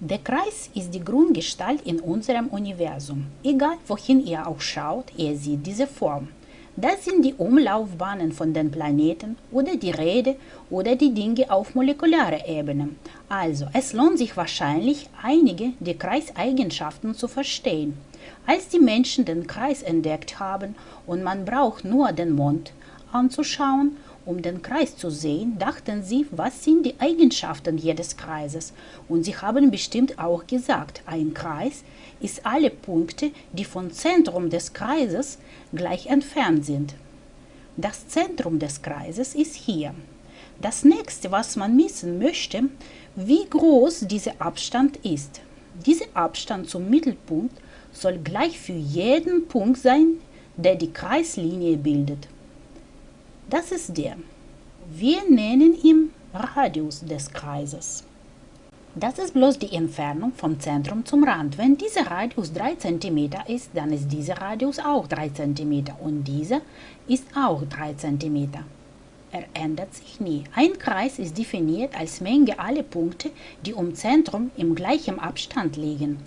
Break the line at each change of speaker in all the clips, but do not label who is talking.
Der Kreis ist die Grundgestalt in unserem Universum. Egal wohin ihr auch schaut, ihr seht diese Form. Das sind die Umlaufbahnen von den Planeten oder die Räder oder die Dinge auf molekularer Ebene. Also, es lohnt sich wahrscheinlich, einige der Kreiseigenschaften zu verstehen. Als die Menschen den Kreis entdeckt haben und man braucht nur den Mond anzuschauen, um den Kreis zu sehen, dachten sie, was sind die Eigenschaften jedes Kreises. Und sie haben bestimmt auch gesagt, ein Kreis ist alle Punkte, die vom Zentrum des Kreises gleich entfernt sind. Das Zentrum des Kreises ist hier. Das nächste, was man wissen möchte, wie groß dieser Abstand ist. Dieser Abstand zum Mittelpunkt soll gleich für jeden Punkt sein, der die Kreislinie bildet. Das ist der. Wir nennen ihn Radius des Kreises. Das ist bloß die Entfernung vom Zentrum zum Rand. Wenn dieser Radius 3 cm ist, dann ist dieser Radius auch 3 cm und dieser ist auch 3 cm. Er ändert sich nie. Ein Kreis ist definiert als Menge aller Punkte, die um Zentrum im gleichen Abstand liegen.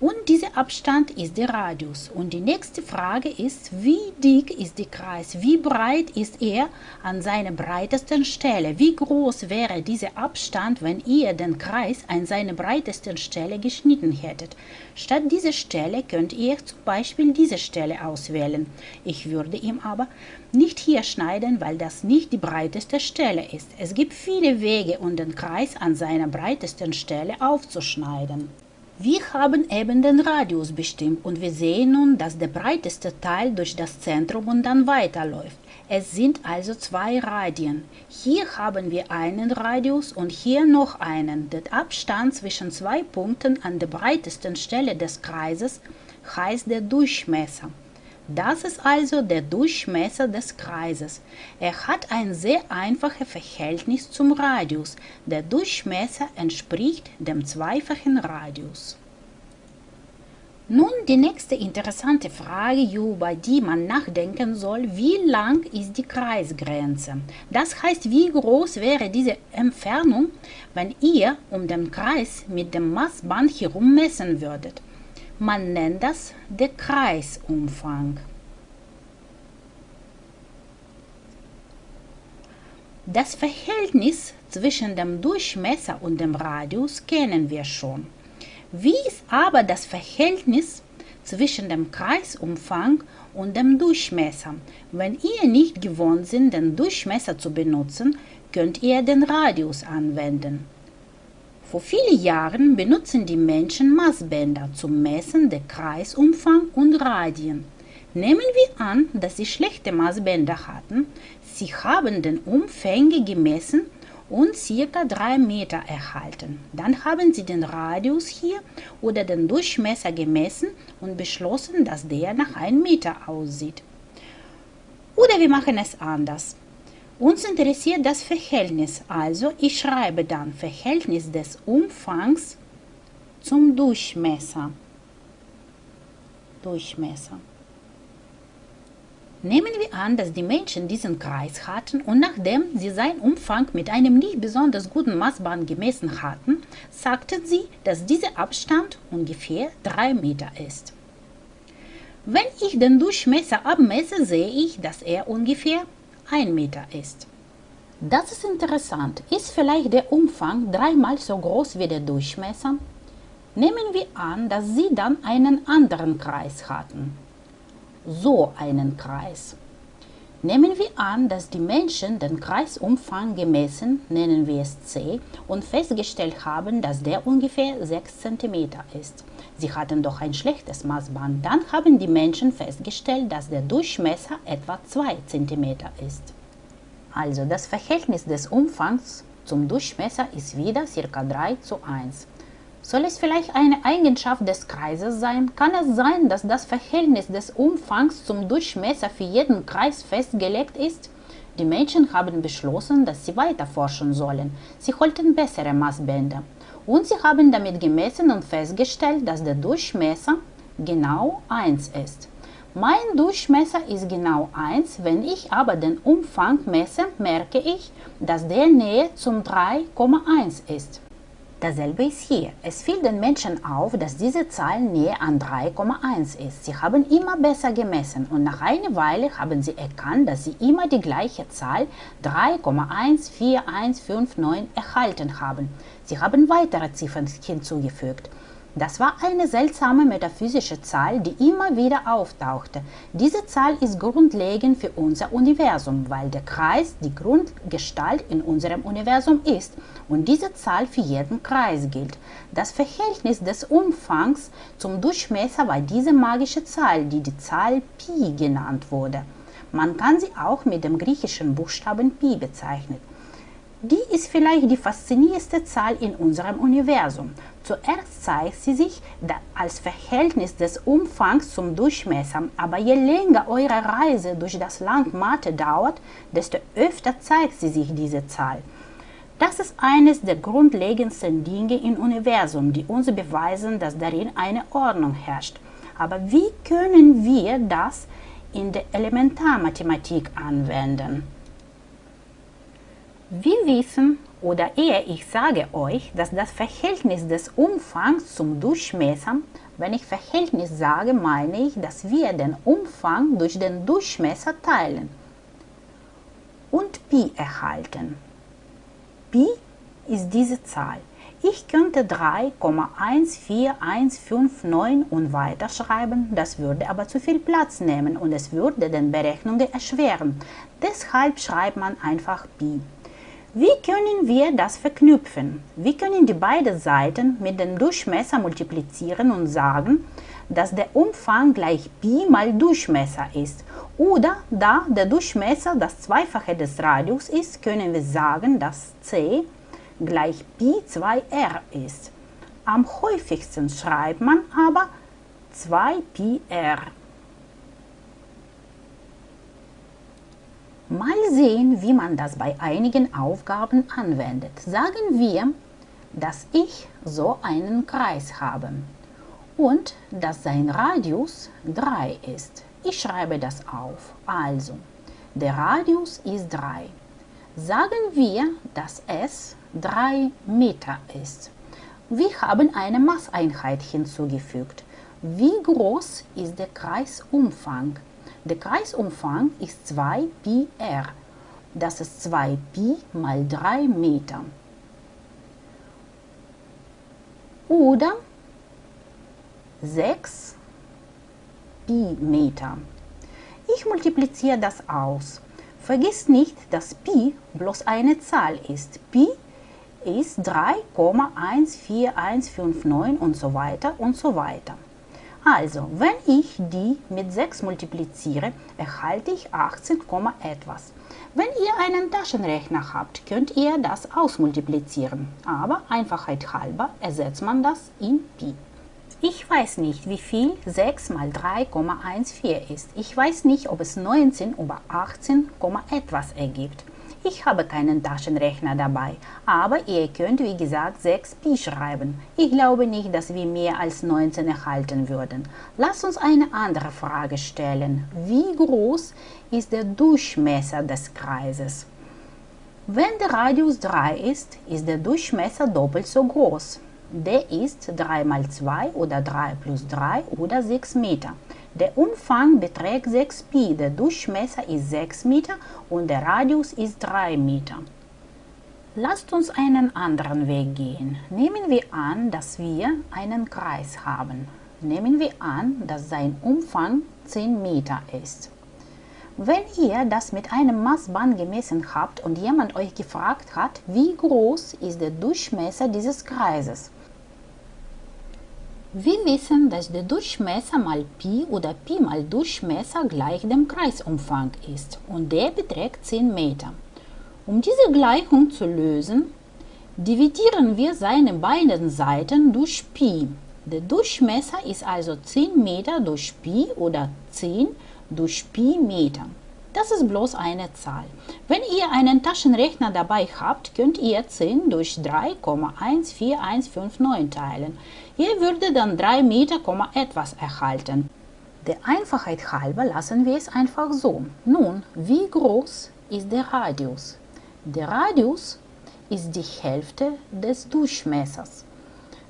Und dieser Abstand ist der Radius. Und die nächste Frage ist, wie dick ist der Kreis? Wie breit ist er an seiner breitesten Stelle? Wie groß wäre dieser Abstand, wenn ihr den Kreis an seiner breitesten Stelle geschnitten hättet? Statt dieser Stelle könnt ihr zum Beispiel diese Stelle auswählen. Ich würde ihm aber nicht hier schneiden, weil das nicht die breiteste Stelle ist. Es gibt viele Wege, um den Kreis an seiner breitesten Stelle aufzuschneiden. Wir haben eben den Radius bestimmt und wir sehen nun, dass der breiteste Teil durch das Zentrum und dann weiterläuft. Es sind also zwei Radien. Hier haben wir einen Radius und hier noch einen. Der Abstand zwischen zwei Punkten an der breitesten Stelle des Kreises heißt der Durchmesser. Das ist also der Durchmesser des Kreises. Er hat ein sehr einfaches Verhältnis zum Radius. Der Durchmesser entspricht dem zweifachen Radius. Nun die nächste interessante Frage, über die man nachdenken soll, wie lang ist die Kreisgrenze? Das heißt, wie groß wäre diese Entfernung, wenn ihr um den Kreis mit dem Maßband herum messen würdet? Man nennt das der Kreisumfang. Das Verhältnis zwischen dem Durchmesser und dem Radius kennen wir schon. Wie ist aber das Verhältnis zwischen dem Kreisumfang und dem Durchmesser? Wenn ihr nicht gewohnt seid, den Durchmesser zu benutzen, könnt ihr den Radius anwenden. Vor vielen Jahren benutzen die Menschen Maßbänder zum Messen der Kreisumfang und Radien. Nehmen wir an, dass sie schlechte Maßbänder hatten. Sie haben den Umfänge gemessen und ca. 3 Meter erhalten. Dann haben sie den Radius hier oder den Durchmesser gemessen und beschlossen, dass der nach 1 Meter aussieht. Oder wir machen es anders. Uns interessiert das Verhältnis, also ich schreibe dann Verhältnis des Umfangs zum Durchmesser. Durchmesser. Nehmen wir an, dass die Menschen diesen Kreis hatten und nachdem sie seinen Umfang mit einem nicht besonders guten Maßband gemessen hatten, sagten sie, dass dieser Abstand ungefähr 3 Meter ist. Wenn ich den Durchmesser abmesse, sehe ich, dass er ungefähr 1 Meter ist. Das ist interessant. Ist vielleicht der Umfang dreimal so groß wie der Durchmesser? Nehmen wir an, dass Sie dann einen anderen Kreis hatten. So einen Kreis. Nehmen wir an, dass die Menschen den Kreisumfang gemessen, nennen wir es C, und festgestellt haben, dass der ungefähr 6 cm ist. Sie hatten doch ein schlechtes Maßband. Dann haben die Menschen festgestellt, dass der Durchmesser etwa 2 cm ist. Also das Verhältnis des Umfangs zum Durchmesser ist wieder ca. 3 zu 1. Soll es vielleicht eine Eigenschaft des Kreises sein? Kann es sein, dass das Verhältnis des Umfangs zum Durchmesser für jeden Kreis festgelegt ist? Die Menschen haben beschlossen, dass sie weiter forschen sollen. Sie holten bessere Maßbänder. Und sie haben damit gemessen und festgestellt, dass der Durchmesser genau 1 ist. Mein Durchmesser ist genau 1, wenn ich aber den Umfang messe, merke ich, dass der Nähe zum 3,1 ist. Dasselbe ist hier. Es fiel den Menschen auf, dass diese Zahl näher an 3,1 ist. Sie haben immer besser gemessen und nach einer Weile haben sie erkannt, dass sie immer die gleiche Zahl 3,14159 erhalten haben. Sie haben weitere Ziffern hinzugefügt. Das war eine seltsame metaphysische Zahl, die immer wieder auftauchte. Diese Zahl ist grundlegend für unser Universum, weil der Kreis die Grundgestalt in unserem Universum ist und diese Zahl für jeden Kreis gilt. Das Verhältnis des Umfangs zum Durchmesser war diese magische Zahl, die die Zahl Pi genannt wurde. Man kann sie auch mit dem griechischen Buchstaben Pi bezeichnen. Die ist vielleicht die faszinierendste Zahl in unserem Universum. Zuerst zeigt sie sich als Verhältnis des Umfangs zum Durchmesser, aber je länger eure Reise durch das Land Mathe dauert, desto öfter zeigt sie sich diese Zahl. Das ist eines der grundlegendsten Dinge im Universum, die uns beweisen, dass darin eine Ordnung herrscht. Aber wie können wir das in der Elementarmathematik anwenden? Wir wissen, oder eher ich sage euch, dass das Verhältnis des Umfangs zum Durchmesser, wenn ich Verhältnis sage, meine ich, dass wir den Umfang durch den Durchmesser teilen und Pi erhalten. Pi ist diese Zahl. Ich könnte 3,14159 und weiter schreiben, das würde aber zu viel Platz nehmen und es würde den Berechnungen erschweren. Deshalb schreibt man einfach Pi. Wie können wir das verknüpfen? Wir können die beiden Seiten mit dem Durchmesser multiplizieren und sagen, dass der Umfang gleich Pi mal Durchmesser ist. Oder da der Durchmesser das Zweifache des Radius ist, können wir sagen, dass c gleich Pi 2r ist. Am häufigsten schreibt man aber 2πr. Mal sehen, wie man das bei einigen Aufgaben anwendet. Sagen wir, dass ich so einen Kreis habe und dass sein Radius 3 ist. Ich schreibe das auf. Also, der Radius ist 3. Sagen wir, dass es 3 Meter ist. Wir haben eine Maßeinheit hinzugefügt. Wie groß ist der Kreisumfang? Der Kreisumfang ist 2 Pi r. Das ist 2 Pi mal 3 Meter. Oder 6 Pi Meter. Ich multipliziere das aus. Vergiss nicht, dass Pi bloß eine Zahl ist. Pi ist 3,14159 und so weiter und so weiter. Also, wenn ich die mit 6 multipliziere, erhalte ich 18, etwas. Wenn ihr einen Taschenrechner habt, könnt ihr das ausmultiplizieren, aber Einfachheit halber ersetzt man das in Pi. Ich weiß nicht, wie viel 6 mal 3,14 ist. Ich weiß nicht, ob es 19 über 18, etwas ergibt. Ich habe keinen Taschenrechner dabei, aber ihr könnt wie gesagt 6 Pi schreiben. Ich glaube nicht, dass wir mehr als 19 erhalten würden. Lasst uns eine andere Frage stellen. Wie groß ist der Durchmesser des Kreises? Wenn der Radius 3 ist, ist der Durchmesser doppelt so groß. Der ist 3 mal 2 oder 3 plus 3 oder 6 Meter. Der Umfang beträgt 6 Pi, der Durchmesser ist 6 Meter und der Radius ist 3 Meter. Lasst uns einen anderen Weg gehen. Nehmen wir an, dass wir einen Kreis haben. Nehmen wir an, dass sein Umfang 10 Meter ist. Wenn ihr das mit einem Maßband gemessen habt und jemand euch gefragt hat, wie groß ist der Durchmesser dieses Kreises, wir wissen, dass der Durchmesser mal Pi oder Pi mal Durchmesser gleich dem Kreisumfang ist und der beträgt 10 Meter. Um diese Gleichung zu lösen, dividieren wir seine beiden Seiten durch Pi. Der Durchmesser ist also 10 Meter durch Pi oder 10 durch Pi Meter. Das ist bloß eine Zahl. Wenn ihr einen Taschenrechner dabei habt, könnt ihr 10 durch 3,14159 teilen. Ihr würdet dann 3 Meter, etwas erhalten. Der Einfachheit halber lassen wir es einfach so. Nun, wie groß ist der Radius? Der Radius ist die Hälfte des Durchmessers.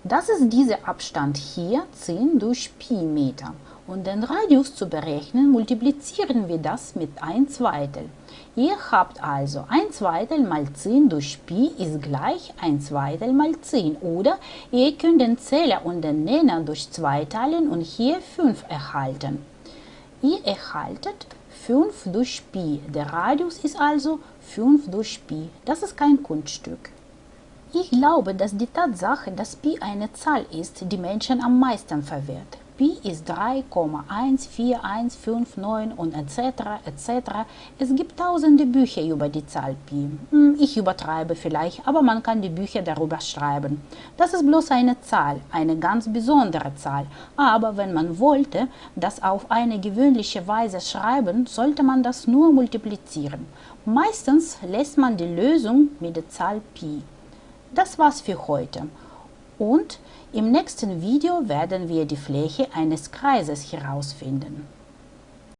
Das ist dieser Abstand hier 10 durch Pi Meter. Um den Radius zu berechnen, multiplizieren wir das mit 1 Zweitel. Ihr habt also 1 Zweitel mal 10 durch Pi ist gleich 1 Zweitel mal 10. Oder ihr könnt den Zähler und den Nenner durch 2 teilen und hier 5 erhalten. Ihr erhaltet 5 durch Pi. Der Radius ist also 5 durch Pi. Das ist kein Kunststück. Ich glaube, dass die Tatsache, dass Pi eine Zahl ist, die Menschen am meisten verwirrt. Pi ist 3,14159 und etc. etc. Es gibt tausende Bücher über die Zahl Pi. Hm, ich übertreibe vielleicht, aber man kann die Bücher darüber schreiben. Das ist bloß eine Zahl, eine ganz besondere Zahl. Aber wenn man wollte, das auf eine gewöhnliche Weise schreiben, sollte man das nur multiplizieren. Meistens lässt man die Lösung mit der Zahl Pi. Das war's für heute. Und im nächsten Video werden wir die Fläche eines Kreises herausfinden.